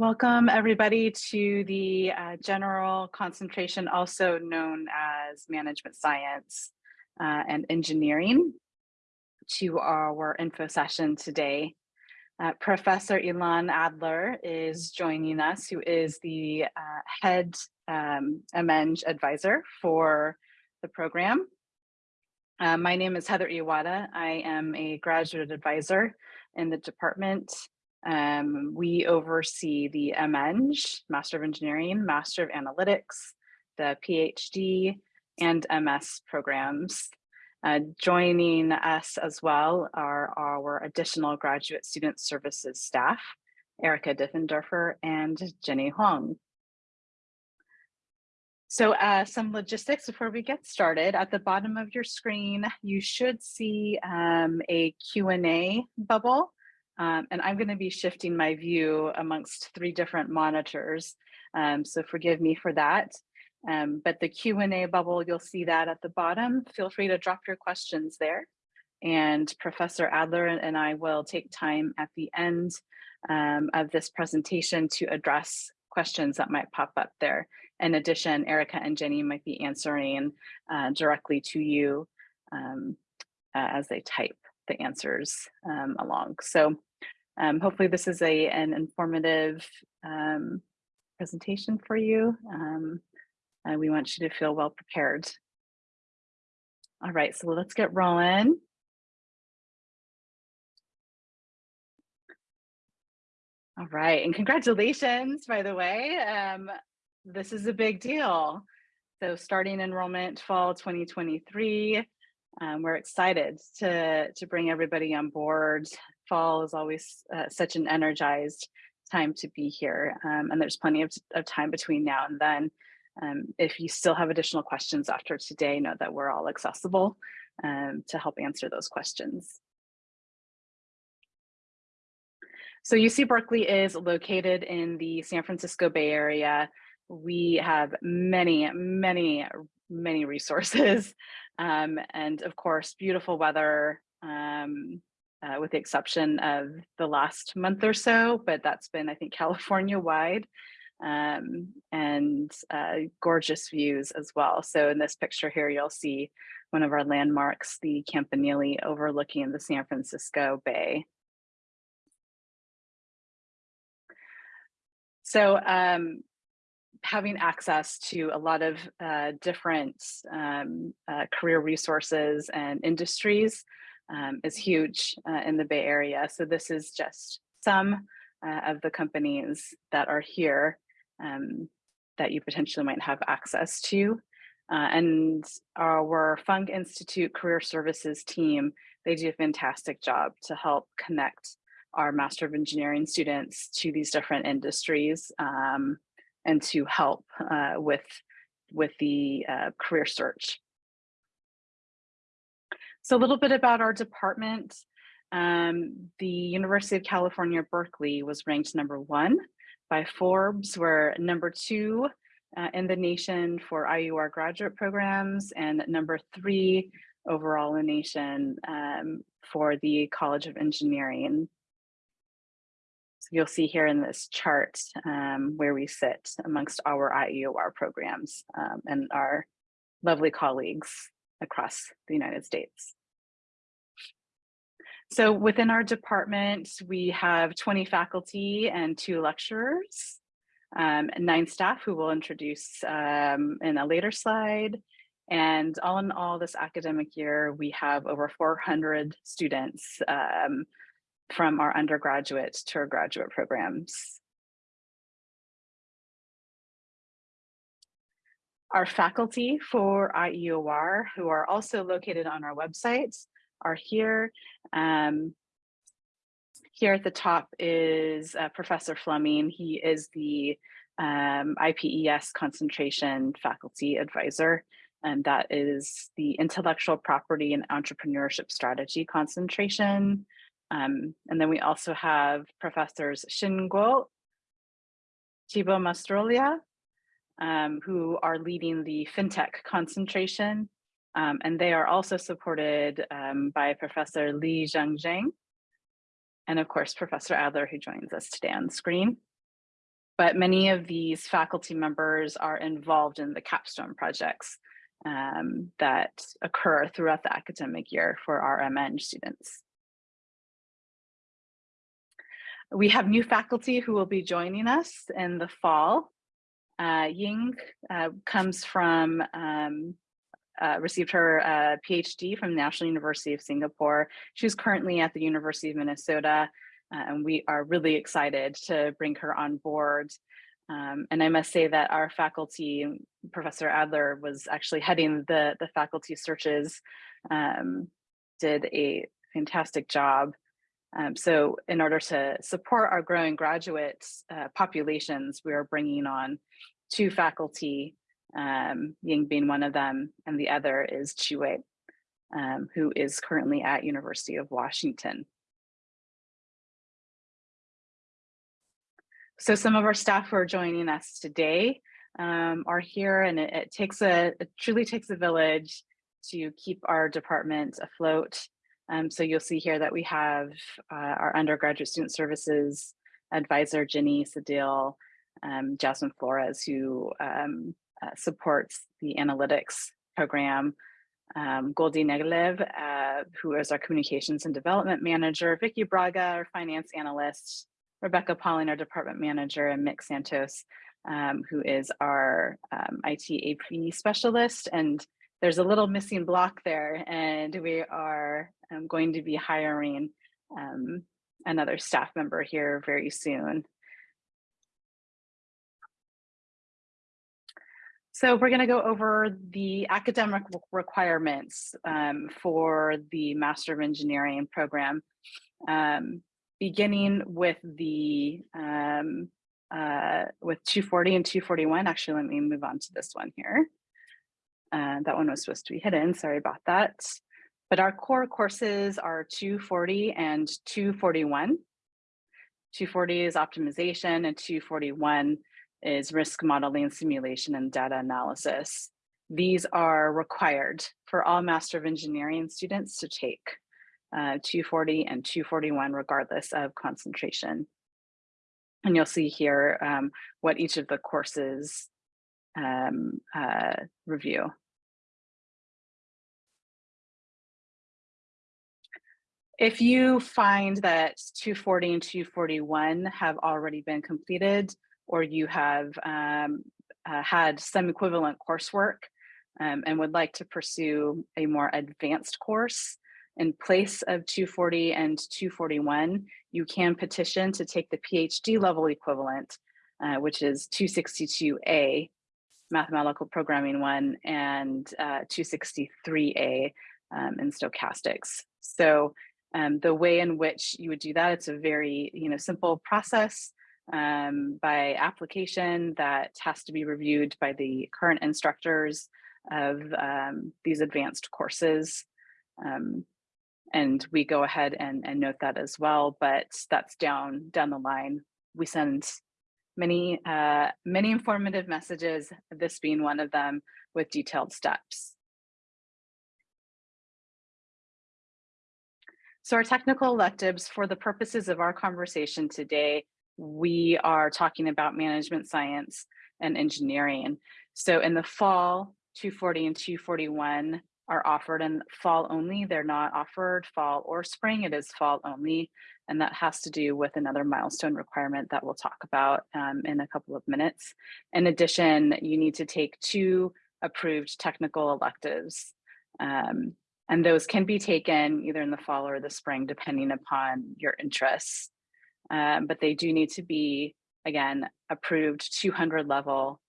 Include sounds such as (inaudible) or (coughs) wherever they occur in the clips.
Welcome everybody to the uh, general concentration, also known as management science uh, and engineering to our info session today. Uh, Professor Ilan Adler is joining us, who is the uh, head um, advisor for the program. Uh, my name is Heather Iwata. I am a graduate advisor in the department um, we oversee the MEng, Master of Engineering, Master of Analytics, the PhD, and MS programs. Uh, joining us as well are our additional graduate student services staff, Erica Diffendorfer and Jenny Huang. So uh, some logistics before we get started. At the bottom of your screen, you should see um, a Q&A bubble. Um, and I'm going to be shifting my view amongst three different monitors. Um, so forgive me for that. Um, but the Q&A bubble, you'll see that at the bottom. Feel free to drop your questions there. And Professor Adler and I will take time at the end um, of this presentation to address questions that might pop up there. In addition, Erica and Jenny might be answering uh, directly to you um, as they type the answers um, along. So um, hopefully this is a an informative um, presentation for you. Um, we want you to feel well prepared. All right, so let's get rolling. All right, and congratulations, by the way. Um, this is a big deal. So starting enrollment fall 2023, um, we're excited to, to bring everybody on board fall is always uh, such an energized time to be here. Um, and there's plenty of, of, time between now and then. Um, if you still have additional questions after today, know that we're all accessible um, to help answer those questions. So UC Berkeley is located in the San Francisco Bay Area. We have many, many, many resources. (laughs) Um, and of course, beautiful weather, um, uh, with the exception of the last month or so, but that's been, I think, (laughs) California wide um, and uh, gorgeous views as well. So in this picture here, you'll see one of our landmarks, the Campanile overlooking the San Francisco Bay. So um, having access to a lot of uh, different um, uh, career resources and industries um, is huge uh, in the Bay Area. So this is just some uh, of the companies that are here um, that you potentially might have access to. Uh, and our Fung Institute Career Services team, they do a fantastic job to help connect our Master of Engineering students to these different industries um, and to help uh, with, with the uh, career search. So a little bit about our department. Um, the University of California, Berkeley was ranked number one by Forbes. We're number two uh, in the nation for IEOR graduate programs and number three overall in the nation um, for the College of Engineering. So you'll see here in this chart um, where we sit amongst our IEOR programs um, and our lovely colleagues across the United States. So within our department, we have 20 faculty and two lecturers, um, nine staff who will introduce um, in a later slide. And all in all this academic year, we have over 400 students um, from our undergraduate to our graduate programs. Our faculty for IEOR, who are also located on our website, are here. Um, here at the top is uh, Professor Fleming. He is the um, IPES concentration faculty advisor, and that is the intellectual property and entrepreneurship strategy concentration. Um, and then we also have Professors Xin Guo, Thibaut Mastrolia, um, who are leading the FinTech concentration. Um, and they are also supported um, by Professor Li Zhengzheng, and of course, Professor Adler, who joins us today on screen. but many of these faculty members are involved in the capstone projects um, that occur throughout the academic year for our MEng students. We have new faculty who will be joining us in the fall. Uh, Ying uh, comes from, um, uh, received her uh, PhD from National University of Singapore. She's currently at the University of Minnesota, uh, and we are really excited to bring her on board. Um, and I must say that our faculty, Professor Adler was actually heading the, the faculty searches, um, did a fantastic job. Um, so in order to support our growing graduate uh, populations, we are bringing on two faculty, um, Ying being one of them, and the other is Chue, um, who is currently at University of Washington. So some of our staff who are joining us today um, are here and it, it takes a, it truly takes a village to keep our department afloat. Um, so you'll see here that we have uh, our undergraduate student services advisor, Jenny Sadil, um, Jasmine Flores, who um, uh, supports the analytics program, um, Goldie Neglev, uh, who is our communications and development manager, Vicky Braga, our finance analyst, Rebecca Pauling, our department manager, and Mick Santos, um, who is our um, IT AP specialist. And there's a little missing block there, and we are um, going to be hiring um, another staff member here very soon. So we're going to go over the academic requirements um, for the Master of Engineering program. Um, beginning with the um, uh, with 240 and 241. Actually, let me move on to this one here. Uh, that one was supposed to be hidden. Sorry about that. But our core courses are 240 and 241. 240 is optimization and 241 is risk modeling, simulation, and data analysis. These are required for all Master of Engineering students to take uh, 240 and 241 regardless of concentration. And you'll see here um, what each of the courses um, uh, review. If you find that 240 and 241 have already been completed, or you have um, uh, had some equivalent coursework um, and would like to pursue a more advanced course, in place of 240 and 241, you can petition to take the PhD level equivalent, uh, which is 262A, mathematical programming one, and uh, 263A um, in stochastics. So um, the way in which you would do that, it's a very you know simple process um, by application that has to be reviewed by the current instructors of um, these advanced courses. Um, and we go ahead and, and note that as well, but that's down down the line. We send many, uh, many informative messages, this being one of them with detailed steps. So our technical electives, for the purposes of our conversation today, we are talking about management science and engineering. So in the fall, 240 and 241 are offered in fall only. They're not offered fall or spring, it is fall only. And that has to do with another milestone requirement that we'll talk about um, in a couple of minutes. In addition, you need to take two approved technical electives. Um, and those can be taken either in the fall or the spring, depending upon your interests. Um, but they do need to be, again, approved 200 level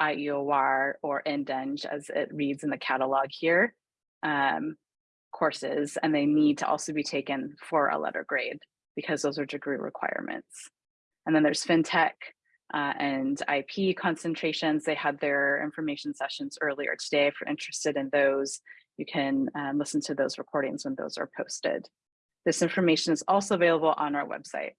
IEOR or INDENG as it reads in the catalog here um, courses and they need to also be taken for a letter grade because those are degree requirements. And then there's FinTech uh, and IP concentrations. They had their information sessions earlier today. If you're interested in those, you can um, listen to those recordings when those are posted. This information is also available on our website.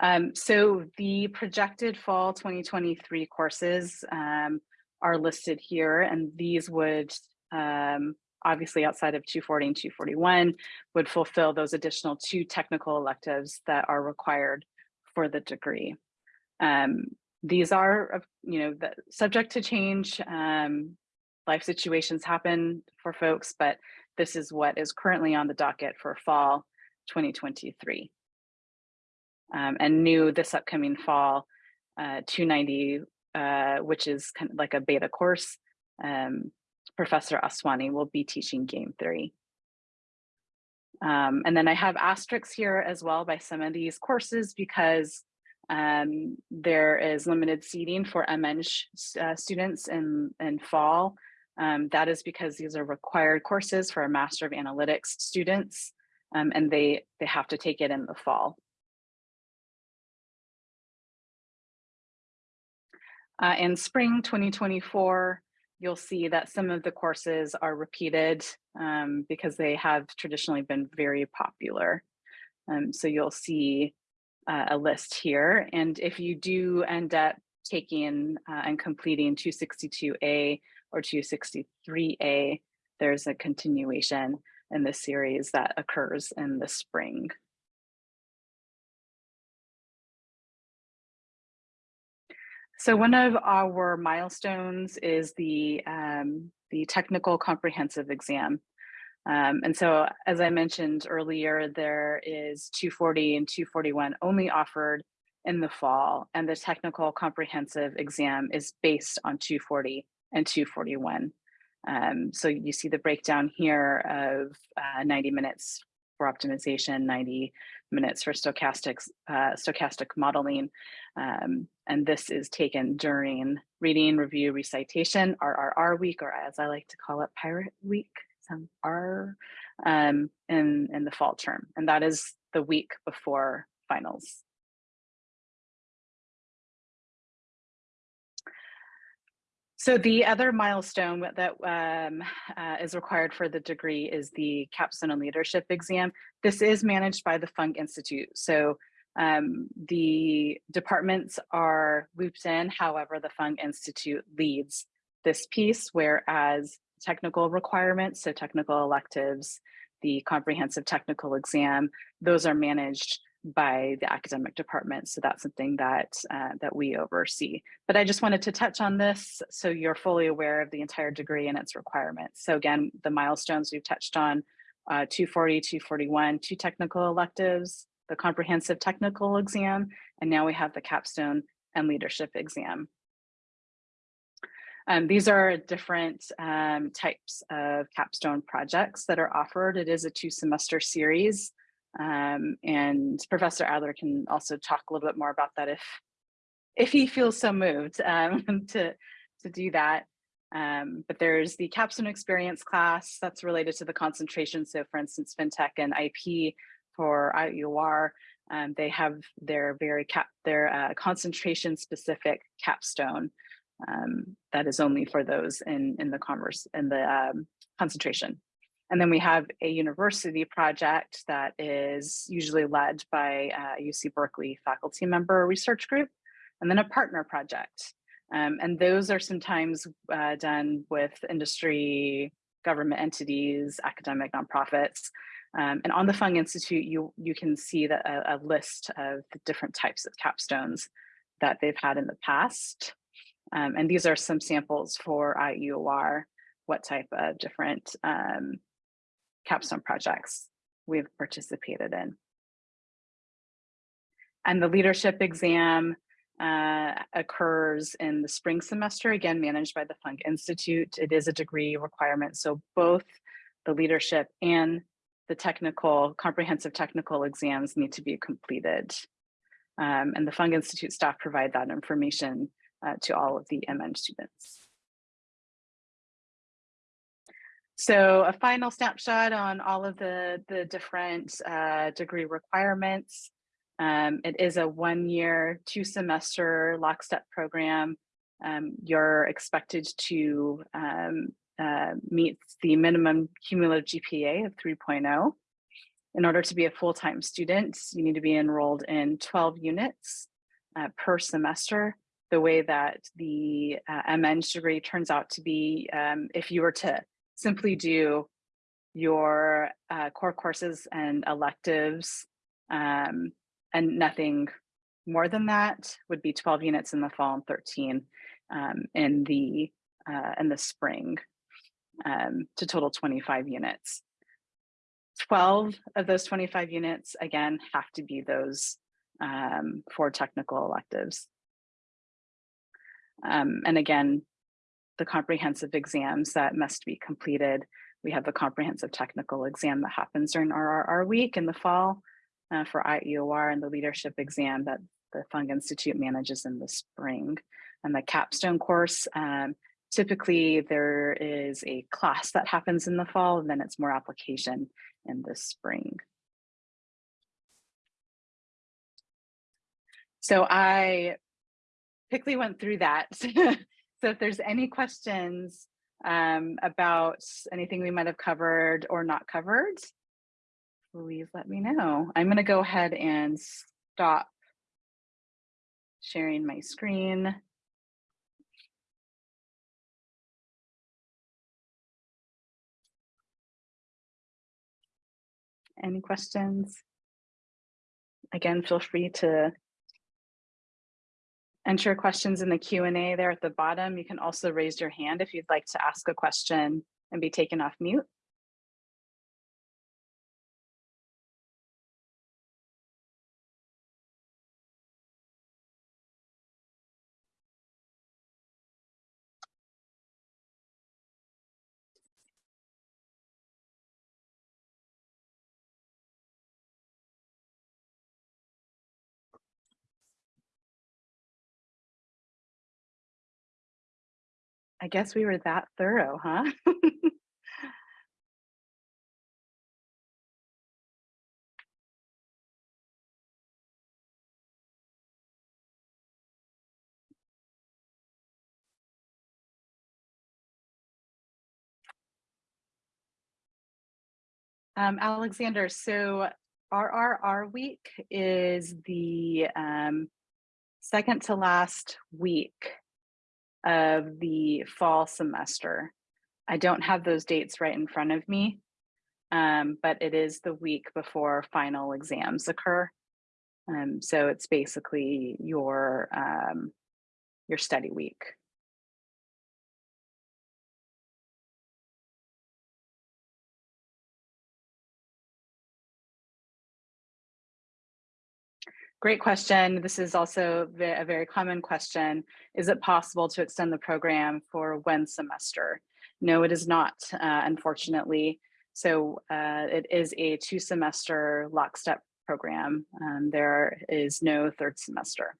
Um, so the projected fall 2023 courses um, are listed here, and these would um, obviously outside of 240 and 241 would fulfill those additional two technical electives that are required for the degree. Um, these are, you know, the, subject to change. Um, life situations happen for folks, but this is what is currently on the docket for fall 2023. Um, and new this upcoming fall, uh, 290, uh, which is kind of like a beta course, um, Professor Aswani will be teaching game theory. Um, and then I have asterisks here as well by some of these courses because um, there is limited seating for MEng uh, students in, in fall. Um, that is because these are required courses for a Master of Analytics students, um, and they, they have to take it in the fall. Uh, in spring 2024, you'll see that some of the courses are repeated um, because they have traditionally been very popular. Um, so you'll see uh, a list here. And if you do end up taking uh, and completing 262A or 263A, there's a continuation in the series that occurs in the spring. So one of our milestones is the, um, the technical comprehensive exam. Um, and so, as I mentioned earlier, there is 240 and 241 only offered in the fall, and the technical comprehensive exam is based on 240 and 241. Um, so you see the breakdown here of uh, 90 minutes for optimization, 90 minutes for stochastics, uh, stochastic modeling. Um, and this is taken during reading, review, recitation, RRR week, or as I like to call it, pirate week some are um, in, in the fall term. And that is the week before finals. So the other milestone that um, uh, is required for the degree is the capstone and leadership exam. This is managed by the Fung Institute. So um, the departments are looped in, however, the Fung Institute leads this piece, whereas technical requirements, so technical electives, the comprehensive technical exam, those are managed by the academic department. So that's something that, uh, that we oversee. But I just wanted to touch on this so you're fully aware of the entire degree and its requirements. So again, the milestones we've touched on, uh, 240, 241, two technical electives, the comprehensive technical exam, and now we have the capstone and leadership exam. Um, these are different um, types of capstone projects that are offered. It is a two semester series. Um, and Professor Adler can also talk a little bit more about that if, if he feels so moved um, (laughs) to, to do that. Um, but there's the capstone experience class that's related to the concentration. So for instance, FinTech and IP for IEOR, um, they have their very cap, their uh, concentration specific capstone um, that is only for those in, in the converse in the um, concentration. And then we have a university project that is usually led by a UC Berkeley faculty member research group, and then a partner project. Um, and those are sometimes uh, done with industry, government entities, academic nonprofits. Um, and on the Fung Institute, you, you can see the, a, a list of the different types of capstones that they've had in the past. Um, and these are some samples for IEOR, what type of different um, capstone projects we've participated in. And the leadership exam uh, occurs in the spring semester, again, managed by the Fung Institute. It is a degree requirement. So both the leadership and the technical, comprehensive technical exams need to be completed. Um, and the Fung Institute staff provide that information uh, to all of the MEng students. So a final snapshot on all of the, the different uh, degree requirements. Um, it is a one year, two semester lockstep program. Um, you're expected to um, uh, meet the minimum cumulative GPA of 3.0. In order to be a full-time student, you need to be enrolled in 12 units uh, per semester the way that the uh, MEng degree turns out to be, um, if you were to simply do your uh, core courses and electives, um, and nothing more than that would be 12 units in the fall and 13 um, in the uh, in the spring um, to total 25 units. 12 of those 25 units, again, have to be those um, technical electives. Um, and again, the comprehensive exams that must be completed. We have the comprehensive technical exam that happens during RRR week in the fall uh, for IEOR and the leadership exam that the Fung Institute manages in the spring. And the capstone course, um, typically there is a class that happens in the fall and then it's more application in the spring. So I quickly went through that. (laughs) so if there's any questions um, about anything we might have covered or not covered, please let me know. I'm going to go ahead and stop sharing my screen. Any questions? Again, feel free to enter questions in the Q&A there at the bottom. You can also raise your hand if you'd like to ask a question and be taken off mute. I guess we were that thorough, huh? um, Alexander, so RRR week is the um, second to last week of the fall semester. I don't have those dates right in front of me, um, but it is the week before final exams occur. Um, so it's basically your um, your study week. Great question. This is also a very common question. Is it possible to extend the program for one semester? No, it is not, uh, unfortunately. So uh, it is a two semester lockstep program. Um, there is no third semester.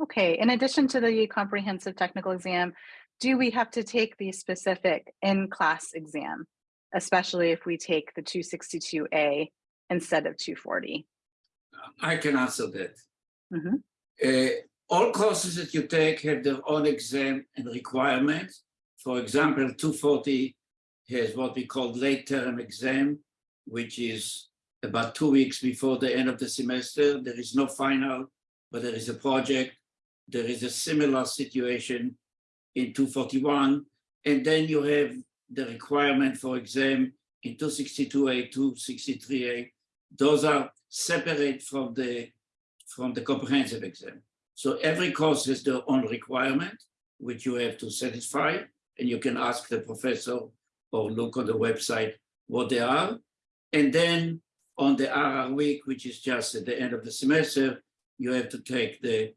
Okay, in addition to the comprehensive technical exam, do we have to take the specific in-class exam, especially if we take the 262A instead of 240? I can answer that. Mm -hmm. uh, all courses that you take have their own exam and requirements. For example, 240 has what we call late term exam, which is about two weeks before the end of the semester. There is no final, but there is a project there is a similar situation in 241. And then you have the requirement for exam in 262A, 263A. Those are separate from the, from the comprehensive exam. So every course has their own requirement, which you have to satisfy, and you can ask the professor or look on the website what they are. And then on the RR week, which is just at the end of the semester, you have to take the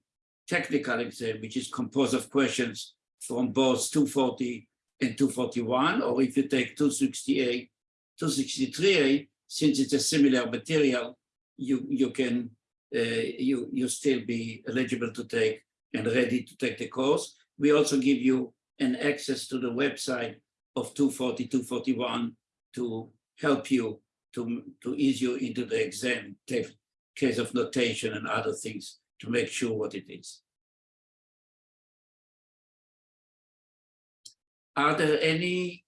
technical exam, which is composed of questions from both 240 and 241, or if you take 268, 263A, since it's a similar material, you, you can, uh, you, you still be eligible to take and ready to take the course. We also give you an access to the website of 240, 241 to help you to, to ease you into the exam, case of notation and other things to make sure what it is. Are there any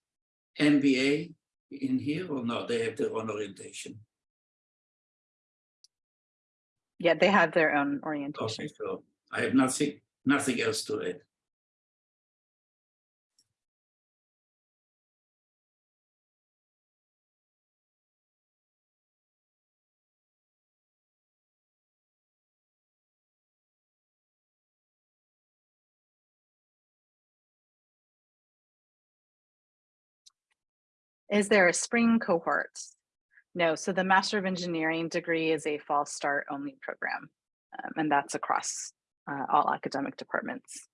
MBA in here or no? They have their own orientation. Yeah, they have their own orientation. Okay, so I have nothing, nothing else to add. Is there a spring cohort? No, so the Master of Engineering degree is a fall start only program, um, and that's across uh, all academic departments.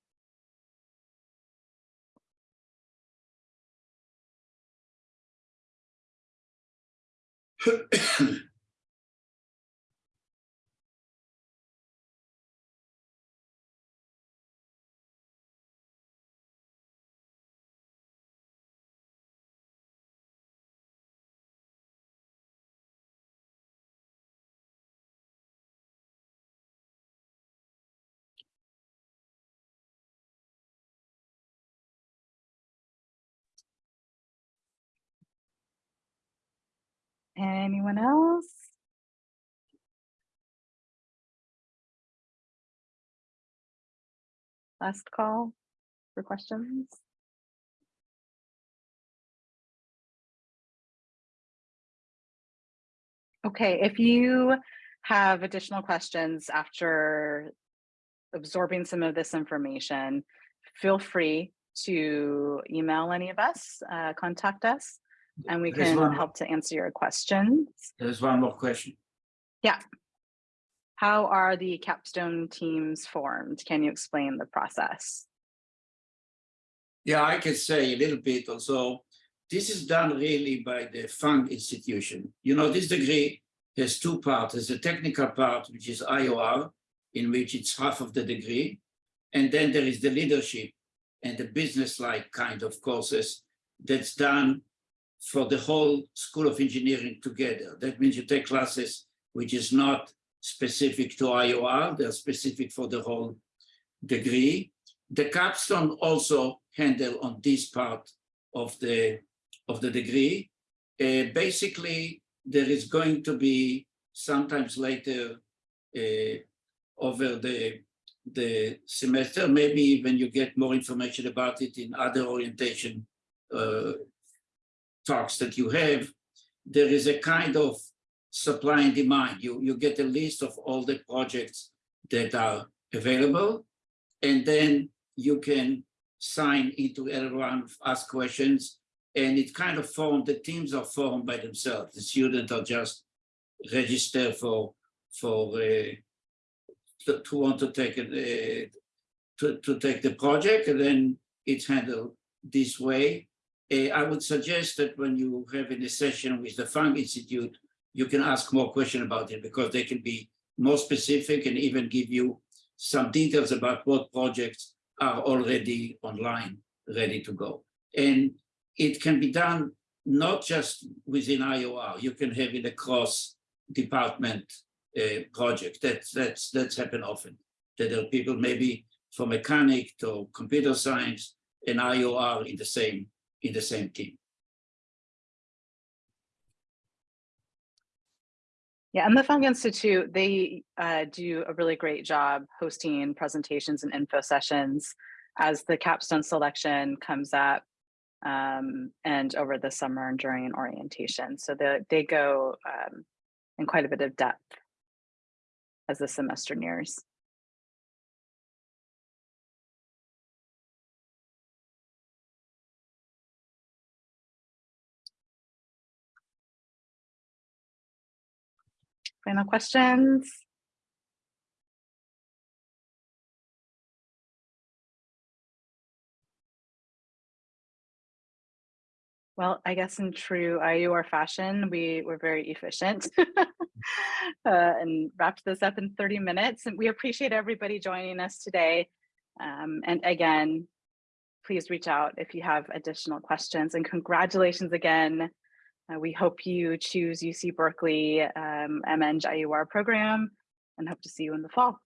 (coughs) Anyone else? Last call for questions? Okay, if you have additional questions after absorbing some of this information, feel free to email any of us, uh, contact us, and we There's can help to answer your questions. There's one more question. Yeah. How are the capstone teams formed? Can you explain the process? Yeah, I can say a little bit also. This is done really by the Fung institution. You know, this degree has two parts. There's a technical part, which is IOR, in which it's half of the degree. And then there is the leadership and the business-like kind of courses that's done for the whole School of Engineering together. That means you take classes which is not specific to IOR, they're specific for the whole degree. The capstone also handle on this part of the of the degree. Uh, basically, there is going to be sometimes later uh, over the the semester, maybe even you get more information about it in other orientation uh, talks that you have. There is a kind of supply and demand. You, you get a list of all the projects that are available, and then you can sign into everyone, ask questions, and it kind of formed, the teams are formed by themselves. The students are just register for, for, uh, to, to want to take it, uh, to, to take the project, and then it's handled this way. Uh, I would suggest that when you have a session with the Fung Institute, you can ask more questions about it because they can be more specific and even give you some details about what projects are already online, ready to go. And it can be done not just within IOR, you can have it across department uh, project. That's, that's, that's happened often. That there are people maybe from mechanic to computer science and IOR in the same, in the same team. Yeah, and the Fung Institute, they uh, do a really great job hosting presentations and info sessions as the capstone selection comes up um, and over the summer and during orientation. So the, they go um, in quite a bit of depth as the semester nears. Final questions? Well, I guess in true IEOR fashion, we were very efficient (laughs) uh, and wrapped this up in 30 minutes. And we appreciate everybody joining us today. Um, and again, please reach out if you have additional questions and congratulations again. Uh, we hope you choose UC Berkeley um, MEng IEOR program and hope to see you in the fall.